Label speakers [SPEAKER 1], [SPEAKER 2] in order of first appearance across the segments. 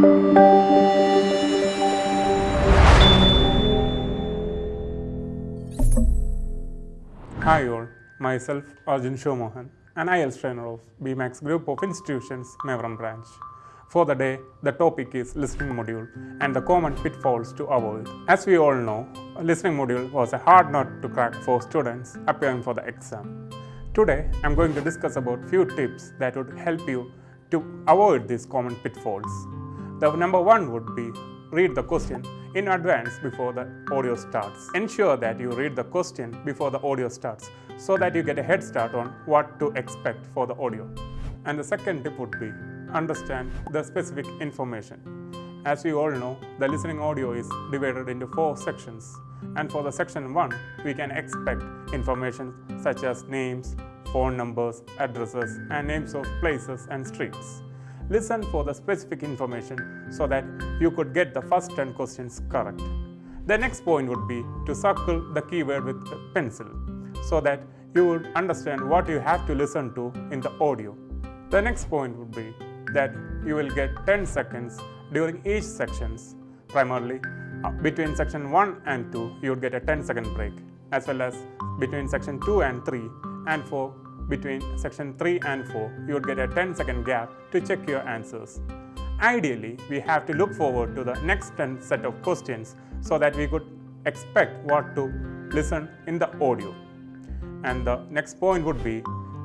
[SPEAKER 1] Hi all, myself Arjun Shomohan, an IELTS trainer of BMAX Group of Institutions, Mevram branch. For the day, the topic is listening module and the common pitfalls to avoid. As we all know, listening module was a hard nut to crack for students appearing for the exam. Today, I'm going to discuss about few tips that would help you to avoid these common pitfalls. The number one would be read the question in advance before the audio starts. Ensure that you read the question before the audio starts so that you get a head start on what to expect for the audio. And the second tip would be understand the specific information. As we all know, the listening audio is divided into four sections. And for the section 1, we can expect information such as names, phone numbers, addresses, and names of places and streets. Listen for the specific information so that you could get the first 10 questions correct. The next point would be to circle the keyword with a pencil so that you would understand what you have to listen to in the audio. The next point would be that you will get 10 seconds during each sections. Primarily, uh, between section 1 and 2, you would get a 10 second break, as well as between section 2 and 3, and for between section 3 and 4, you would get a 10 second gap to check your answers. Ideally, we have to look forward to the next 10 set of questions so that we could expect what to listen in the audio. And the next point would be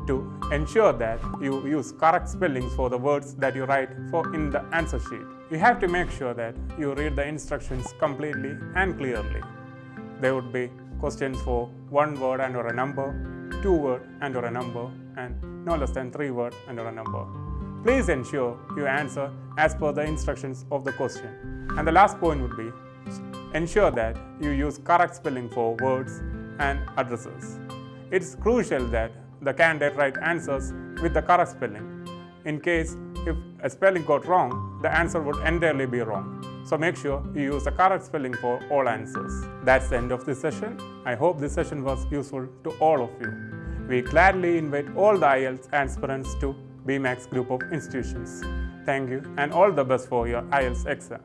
[SPEAKER 1] to ensure that you use correct spellings for the words that you write for in the answer sheet. You have to make sure that you read the instructions completely and clearly. There would be questions for one word and or a number, two word and or a number, and no less than three word and or a number. Please ensure you answer as per the instructions of the question. And the last point would be ensure that you use correct spelling for words and addresses. It's crucial that the candidate write answers with the correct spelling. In case if a spelling got wrong, the answer would entirely be wrong. So make sure you use the correct spelling for all answers. That's the end of this session. I hope this session was useful to all of you. We gladly invite all the IELTS aspirants to BMAX group of institutions. Thank you and all the best for your IELTS exam.